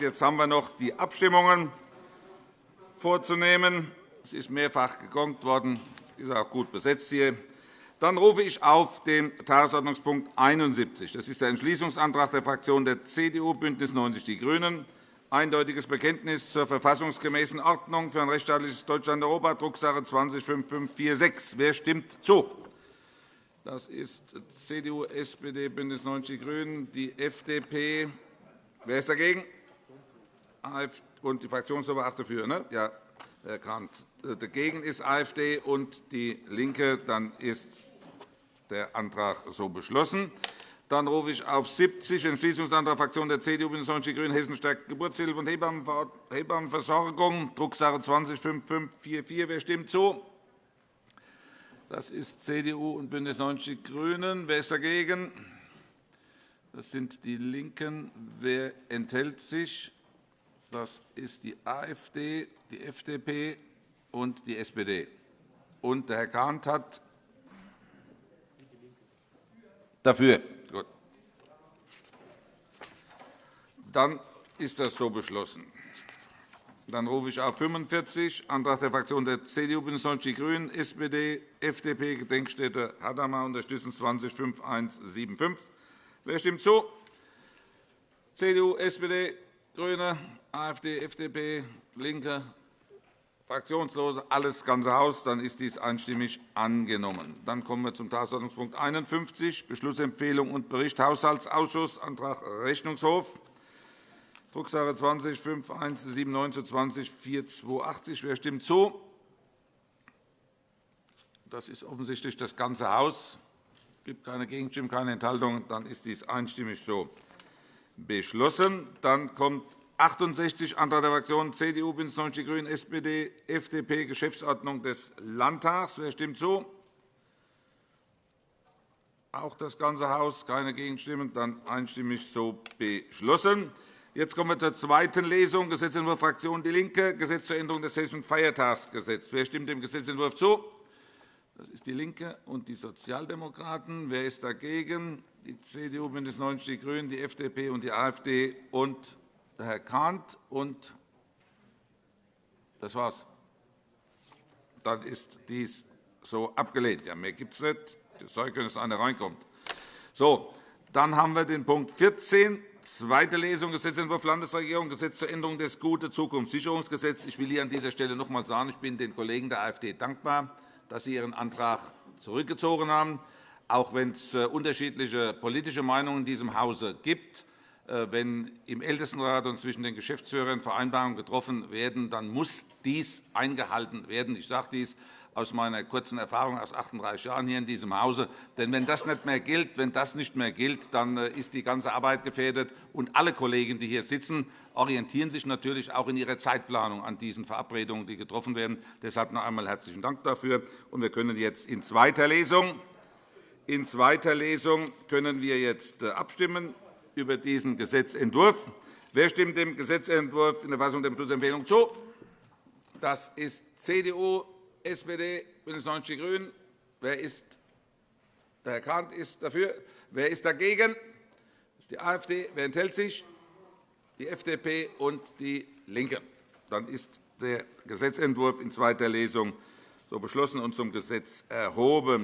Jetzt haben wir noch die Abstimmungen vorzunehmen. Es ist mehrfach gegongt worden. Es ist auch gut besetzt hier. Dann rufe ich auf den Tagesordnungspunkt 71. Das ist der Entschließungsantrag der Fraktionen der CDU, BÜNDNIS 90 die GRÜNEN, eindeutiges Bekenntnis zur verfassungsgemäßen Ordnung für ein rechtsstaatliches Deutschland Europa, Drucksache 20-5546. Wer stimmt zu? Das ist CDU, SPD, BÜNDNIS 90 die GRÜNEN, die FDP. Wer ist dagegen? Und die Fraktionsoberwacht dafür. Ne? Ja, Herr Grant. Dagegen ist AfD und DIE LINKE. Dann ist der Antrag so beschlossen. Dann rufe ich auf 70 Entschließungsantrag der Fraktion der CDU, BÜNDNIS 90 die GRÜNEN, Hessen stärkt Geburtshilfe und Hebammenversorgung, Drucksache 20-5544. Wer stimmt zu? Das ist CDU und BÜNDNIS 90 die GRÜNEN. Wer ist dagegen? Das sind die LINKEN. Wer enthält sich? Das ist die AfD, die FDP und die SPD. Und der Herr Kahnt hat dafür. Gut. Dann ist das so beschlossen. Dann rufe ich auf 45, Antrag der Fraktionen der CDU, BÜNDNIS 90 die GRÜNEN, SPD, FDP, Gedenkstätte Hadamar unterstützen 205175. Wer stimmt zu? CDU, SPD, GRÜNE, AfD, FDP, LINKE, Fraktionslose, alles ganze Haus. Dann ist dies einstimmig angenommen. Dann kommen wir zum Tagesordnungspunkt 51, Beschlussempfehlung und Bericht Haushaltsausschuss, Antrag Rechnungshof, Drucksache 20-5179 zu 20-4280. Wer stimmt zu? Das ist offensichtlich das ganze Haus. Es gibt keine Gegenstimmen, keine Enthaltungen. Dann ist dies einstimmig so beschlossen. Dann kommt 68 Antrag der Fraktionen CDU, BÜNDNIS 90 die GRÜNEN, SPD, FDP, Geschäftsordnung des Landtags. Wer stimmt zu? Auch das ganze Haus. Keine Gegenstimmen. Dann einstimmig so beschlossen. Jetzt kommen wir zur zweiten Lesung. Gesetzentwurf Fraktion DIE LINKE, Gesetz zur Änderung des Hessischen Feiertagsgesetzes. Wer stimmt dem Gesetzentwurf zu? Das ist DIE LINKE und die Sozialdemokraten. Wer ist dagegen? Die CDU, BÜNDNIS 90 die GRÜNEN, die FDP und die AfD und Herr Kahnt. Und das war's. Dann ist dies so abgelehnt. Ja, mehr gibt es nicht. Es sei denn, dass einer reinkommt. So, dann haben wir den Punkt 14, zweite Lesung, Gesetzentwurf Landesregierung, Gesetz zur Änderung des Gute-Zukunft-Sicherungsgesetzes. Ich will hier an dieser Stelle noch einmal sagen, ich bin den Kollegen der AfD dankbar, dass sie ihren Antrag zurückgezogen haben, auch wenn es äh, unterschiedliche politische Meinungen in diesem Hause gibt. Äh, wenn im Ältestenrat und zwischen den Geschäftsführern Vereinbarungen getroffen werden, dann muss dies eingehalten werden. Ich sage dies aus meiner kurzen Erfahrung aus 38 Jahren hier in diesem Hause. Denn wenn das nicht mehr gilt, wenn das nicht mehr gilt, dann äh, ist die ganze Arbeit gefährdet. Und alle Kollegen, die hier sitzen, orientieren sich natürlich auch in ihrer Zeitplanung an diesen Verabredungen, die getroffen werden. Deshalb noch einmal herzlichen Dank dafür. Und wir können jetzt in zweiter Lesung in zweiter Lesung können wir jetzt äh, abstimmen über diesen Gesetzentwurf. Wer stimmt dem Gesetzentwurf in der Fassung der Beschlussempfehlung zu? Das ist CDU, SPD, BÜNDNIS 90 die GRÜNEN. Wer ist, der Herr Kahnt ist dafür. Wer ist dagegen? Das ist die AfD. Wer enthält sich? Die FDP und DIE LINKE. Dann ist der Gesetzentwurf in zweiter Lesung so beschlossen und zum Gesetz erhoben.